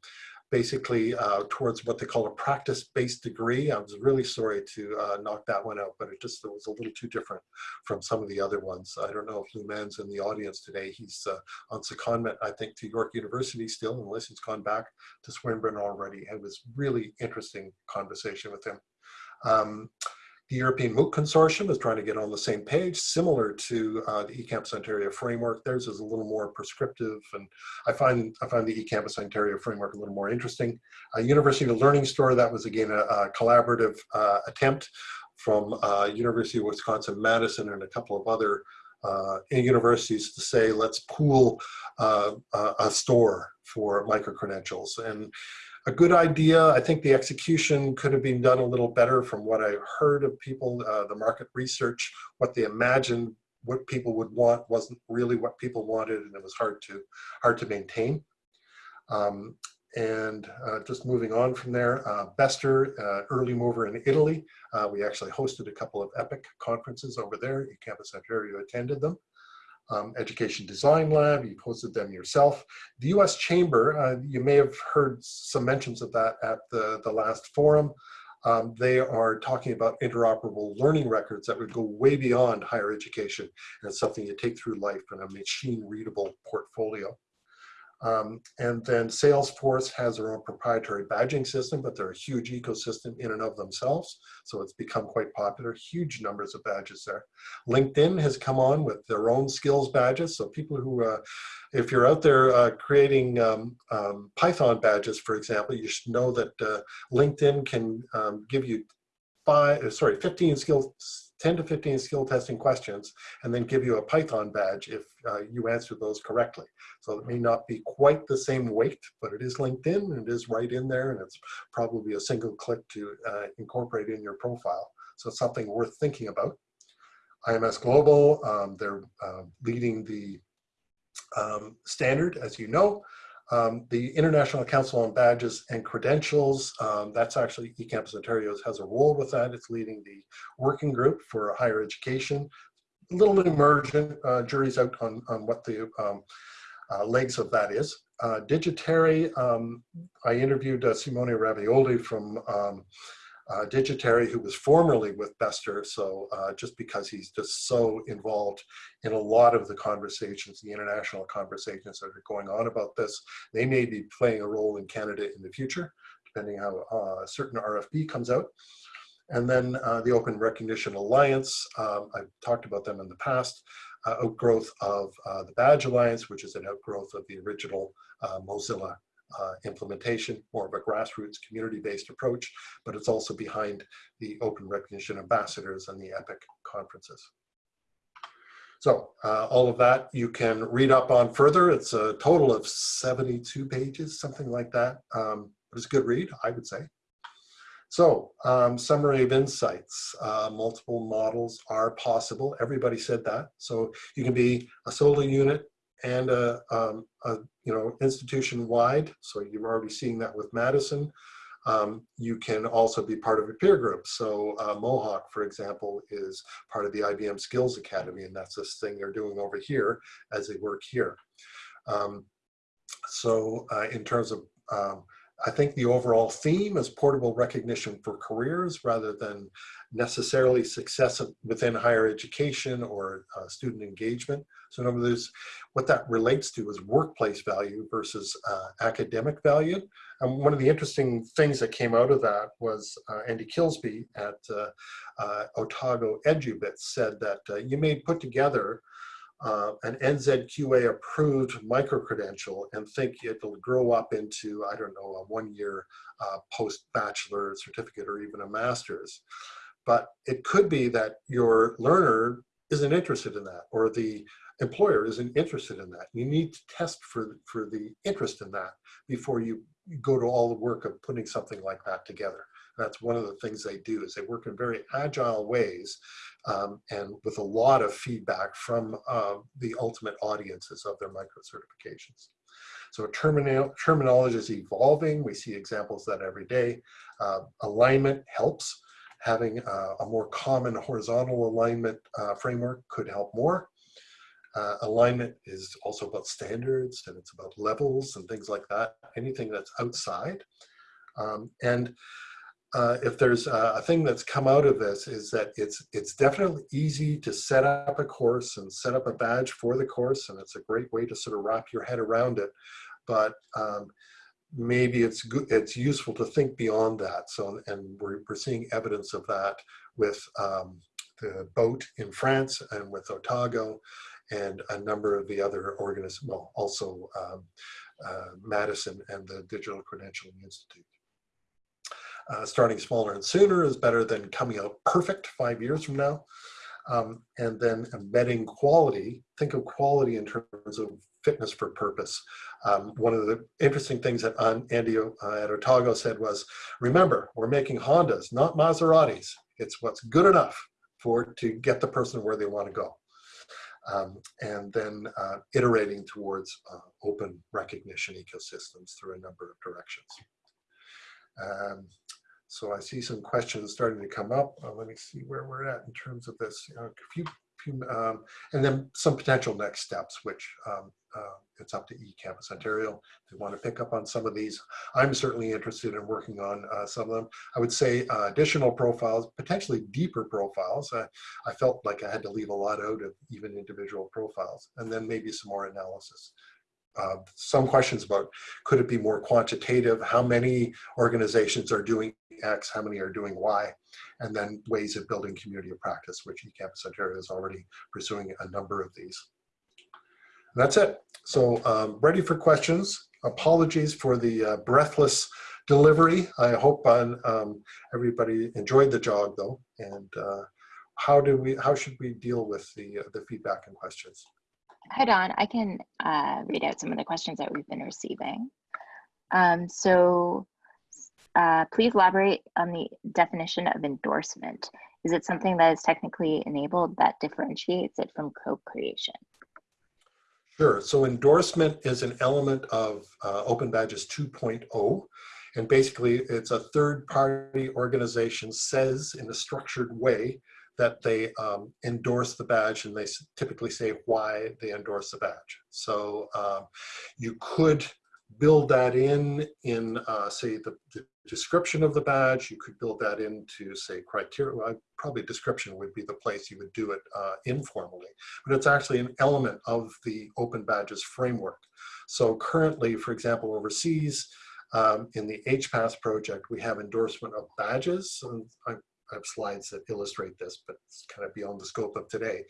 [SPEAKER 3] basically uh, towards what they call a practice-based degree. I was really sorry to uh, knock that one out, but it just it was a little too different from some of the other ones. I don't know if Lou Mann's in the audience today. He's uh, on secondment, I think, to York University still, unless he's gone back to Swinburne already. It was really interesting conversation with him. Um, the European MOOC Consortium is trying to get on the same page, similar to uh, the eCampus Ontario framework. Theirs is a little more prescriptive, and I find I find the eCampus Ontario framework a little more interesting. Uh, University of Learning Store, that was again a, a collaborative uh, attempt from uh, University of Wisconsin-Madison and a couple of other uh, universities to say, let's pool uh, a store for micro-credentials. And a good idea. I think the execution could have been done a little better from what I heard of people, uh, the market research, what they imagined what people would want wasn't really what people wanted and it was hard to hard to maintain. Um, and uh, just moving on from there, uh, Bestr, uh, early mover in Italy. Uh, we actually hosted a couple of EPIC conferences over there. eCampus Ontario attended them um, Education Design Lab, you've hosted them yourself. The US Chamber, uh, you may have heard some mentions of that at the, the last forum. Um, they are talking about interoperable learning records that would go way beyond higher education and it's something you take through life in a machine readable portfolio. Um, and then Salesforce has their own proprietary badging system, but they're a huge ecosystem in and of themselves. So it's become quite popular, huge numbers of badges there. LinkedIn has come on with their own skills badges. So people who, uh, if you're out there uh, creating um, um, Python badges, for example, you should know that uh, LinkedIn can um, give you five, uh, sorry, 15 skills 10 to 15 skill testing questions and then give you a Python badge if uh, you answer those correctly. So it may not be quite the same weight, but it is LinkedIn and it is right in there and it's probably a single click to uh, incorporate in your profile. So it's something worth thinking about. IMS Global, um, they're uh, leading the um, standard, as you know. Um, the International Council on Badges and Credentials, um, that's actually eCampus Ontario has a role with that. It's leading the working group for higher education. A little emergent, uh, jury's out on, on what the um, uh, legs of that is. Uh, Digitary, um, I interviewed uh, Simone Ravaioli from um, uh, Digitary, who was formerly with Bestr, so uh, just because he's just so involved in a lot of the conversations, the international conversations that are going on about this, they may be playing a role in Canada in the future, depending how uh, a certain RFP comes out. And then uh, the Open Recognition Alliance, um, I've talked about them in the past, uh, outgrowth of uh, the Badge Alliance, which is an outgrowth of the original Mozilla uh, implementation, more of a grassroots community-based approach, but it's also behind the Open Recognition Ambassadors and the EPIC conferences. So uh, all of that you can read up on further. It's a total of 72 pages, something like that. Um, it's a good read, I would say. So um, summary of insights, uh, multiple models are possible. Everybody said that. So you can be a solo unit and a, um, a you know institution wide. So you're already seeing that with Madison. Um, you can also be part of a peer group. So uh, Mohawk, for example, is part of the IBM Skills Academy, and that's this thing they're doing over here as they work here. Um, so uh, in terms of um, I think the overall theme is portable recognition for careers rather than necessarily success within higher education or uh, student engagement. So in other words, what that relates to is workplace value versus uh, academic value. And one of the interesting things that came out of that was uh, Andy Kilsby at uh, uh, Otago EduBits said that uh, you may put together uh, an NZQA approved micro-credential and think it'll grow up into, I don't know, a one-year uh, post-bachelor certificate or even a master's. But it could be that your learner isn't interested in that or the employer isn't interested in that. You need to test for, for the interest in that before you go to all the work of putting something like that together. That's one of the things they do is they work in very agile ways um, and with a lot of feedback from uh, the ultimate audiences of their micro certifications. So terminal, terminology is evolving. We see examples that every day. Uh, alignment helps. Having uh, a more common horizontal alignment uh, framework could help more. Uh, alignment is also about standards and it's about levels and things like that. Anything that's outside. Um, and uh, if there's a, thing that's come out of this is that it's it's definitely easy to set up a course and set up a badge for the course and it's a great way to sort of wrap your head around it. But um, maybe it's good it's useful to think beyond that. So and we're, we're seeing evidence of that with um, the boat in France and with Otago and a number of the other organisms well also um, uh, Madison and the Digital Credentialing Institute uh, starting smaller and sooner is better than coming out perfect five years from now. Um, and then embedding quality, think of quality in terms of fitness for purpose. Um, one of the interesting things that Andy uh, at Otago said was, remember, we're making Hondas, not Maseratis. It's what's good enough for to get the person where they want to go. Um, and then uh, iterating towards uh, open recognition ecosystems through a number of directions. Um, so I see some questions starting to come up. Uh, let me see where we're at in terms of this. a few, few um, and then some potential next steps, which um, uh, it's up to eCampus Ontario if they want to pick up on some of these. I'm certainly interested in working on uh, some of them. I would say uh, additional profiles, potentially deeper profiles. I felt like I had to leave a lot out of even individual profiles, and then maybe some more analysis. Uh, some questions about could it be more quantitative? How many organizations are doing X? How many are doing Y? And then ways of building community of practice, which eCampus Ontario is already pursuing a number of these. That's it. So um, ready for questions. Apologies for the uh, breathless delivery. I hope um, everybody enjoyed the jog though. And uh, how do we, how should we deal with the, uh, the feedback and questions?
[SPEAKER 1] Hi, Don. I can uh, read out some of the questions that we've been receiving. Um, so uh, please elaborate on the definition of endorsement. Is it something that is technically enabled that differentiates it from co-creation?
[SPEAKER 3] Sure. So endorsement is an element of uh, Open Badges 2.0. And basically, it's a third party organization says in a structured way that they um, endorse the badge and they typically say why they endorse the badge. So um, you could build that in, in uh, say the, the, description of the badge, you could build that into say criteria, well, probably description would be the place you would do it uh, informally, but it's actually an element of the open badges framework. So currently, for example, overseas, um, in the HPass project, we have endorsement of badges. And I, slides that illustrate this, but it's kind of beyond the scope of today.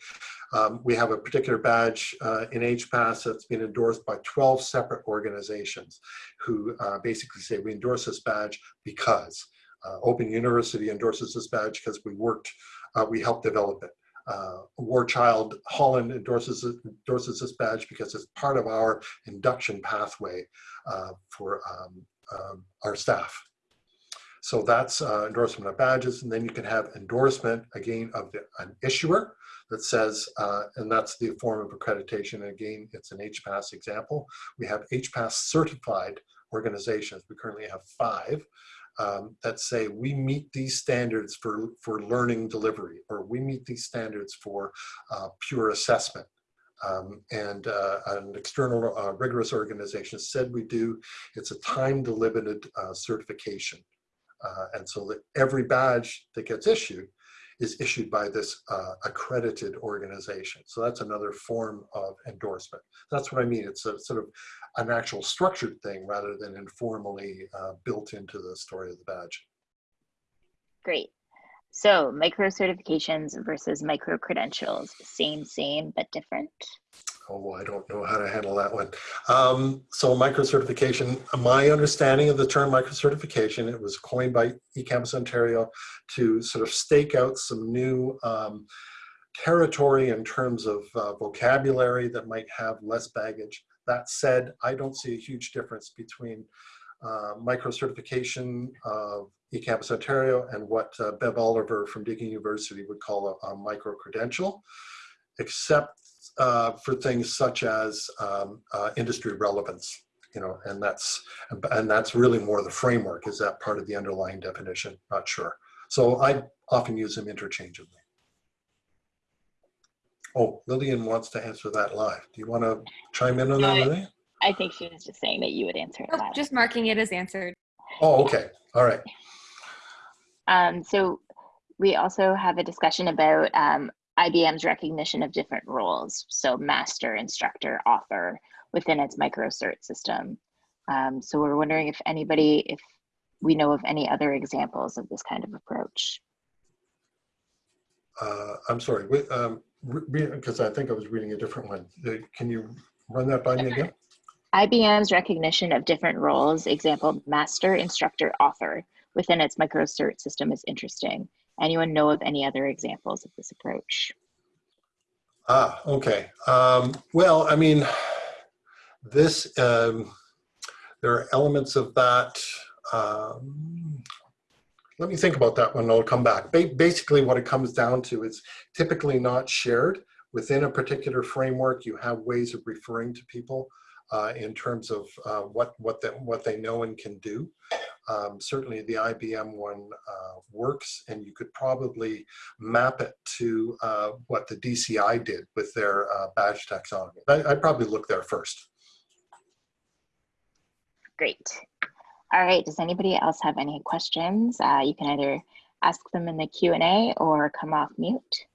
[SPEAKER 3] Um, we have a particular badge uh, in HPass that's been endorsed by 12 separate organizations who uh, basically say we endorse this badge because. Uh, Open University endorses this badge because we worked, uh, we helped develop it. Uh, War Child Holland endorses, endorses this badge because it's part of our induction pathway uh, for um, um, our staff. So that's uh, endorsement of badges. And then you can have endorsement again of the, an issuer that says, uh, and that's the form of accreditation. And again, it's an HPass example. We have HPass certified organizations. We currently have five um, that say we meet these standards for, for learning delivery, or we meet these standards for uh, pure assessment. Um, and uh, an external uh, rigorous organization said we do. It's a time-delimited uh, certification. Uh, and so that every badge that gets issued is issued by this uh, accredited organization. So that's another form of endorsement. That's what I mean. It's a sort of an actual structured thing rather than informally uh, built into the story of the badge.
[SPEAKER 1] Great. So micro certifications versus micro credentials, same, same, but different
[SPEAKER 3] oh, I don't know how to handle that one. Um, so micro-certification, my understanding of the term micro-certification, it was coined by eCampus Ontario to sort of stake out some new um, territory in terms of uh, vocabulary that might have less baggage. That said, I don't see a huge difference between uh, micro-certification of eCampus Ontario and what uh, Bev Oliver from Deakin University would call a, a micro-credential, except uh, for things such as um, uh, industry relevance, you know, and that's and that's really more the framework. Is that part of the underlying definition? Not sure. So I often use them interchangeably. Oh, Lillian wants to answer that live. Do you want to chime in on that, Lillian?
[SPEAKER 1] I think she was just saying that you would answer it. Oh,
[SPEAKER 2] just marking it as answered.
[SPEAKER 3] Oh, okay. All right.
[SPEAKER 1] Um, so we also have a discussion about um, IBM's recognition of different roles, so master, instructor, author within its microcert system. Um, so we're wondering if anybody, if we know of any other examples of this kind of approach.
[SPEAKER 3] Uh, I'm sorry, because um, I think I was reading a different one. Uh, can you run that by me again?
[SPEAKER 1] IBM's recognition of different roles, example, master, instructor, author, within its microcert system is interesting. Anyone know of any other examples of this approach?
[SPEAKER 3] Ah, okay. Um, well, I mean, this, um, there are elements of that. Um, let me think about that one I'll come back. Ba basically, what it comes down to is typically not shared. Within a particular framework, you have ways of referring to people uh, in terms of uh, what what they, what they know and can do. Um, certainly, the IBM one uh, works, and you could probably map it to uh, what the DCI did with their uh, badge taxonomy. I, would probably look there first.
[SPEAKER 1] Great. All right. Does anybody else have any questions? You can either ask them in the Q and A or come off mute.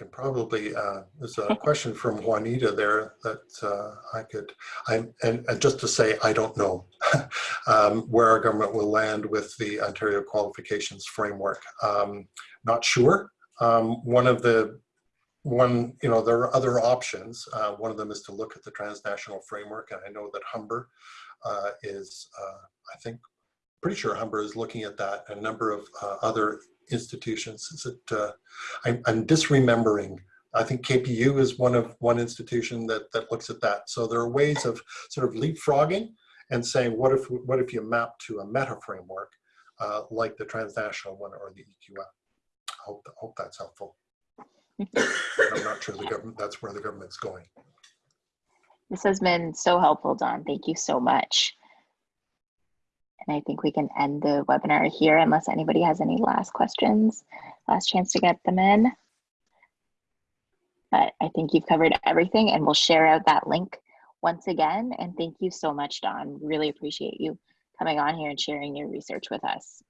[SPEAKER 3] Can probably, uh, there's a question from Juanita there that uh, I could, I, and, and just to say, I don't know um, where our government will land with the Ontario Qualifications Framework. Um, not sure. Um, one of the, one, you know, there are other options. Uh, one of them is to look at the transnational framework. And I know that Humber uh, is, uh, I think, pretty sure Humber is looking at that. A number of uh, other institutions. Is it, uh, I'm, I'm disremembering. I think KPU is one of one institution that, that looks at that. So there are ways of sort of leapfrogging and saying, what if, what if you map to a meta framework uh, like the transnational one or the EQF? I hope, hope that's helpful. I'm not sure the government, that's where the government's going.
[SPEAKER 1] This has been so helpful, Don. Thank you so much. And I think we can end the webinar here unless anybody has any last questions. Last chance to get them in. But I think you've covered everything and we'll share out that link once again. And thank you so much, Don. Really appreciate you coming on here and sharing your research with us.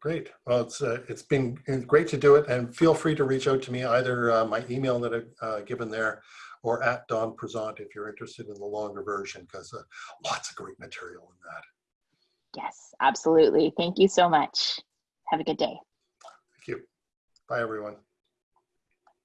[SPEAKER 3] Great. Well, it's uh, it's been great to do it, and feel free to reach out to me either uh, my email that I've uh, given there, or at Don Presant if you're interested in the longer version, because uh, lots of great material in that.
[SPEAKER 1] Yes, absolutely. Thank you so much. Have a good day.
[SPEAKER 3] Thank you. Bye, everyone.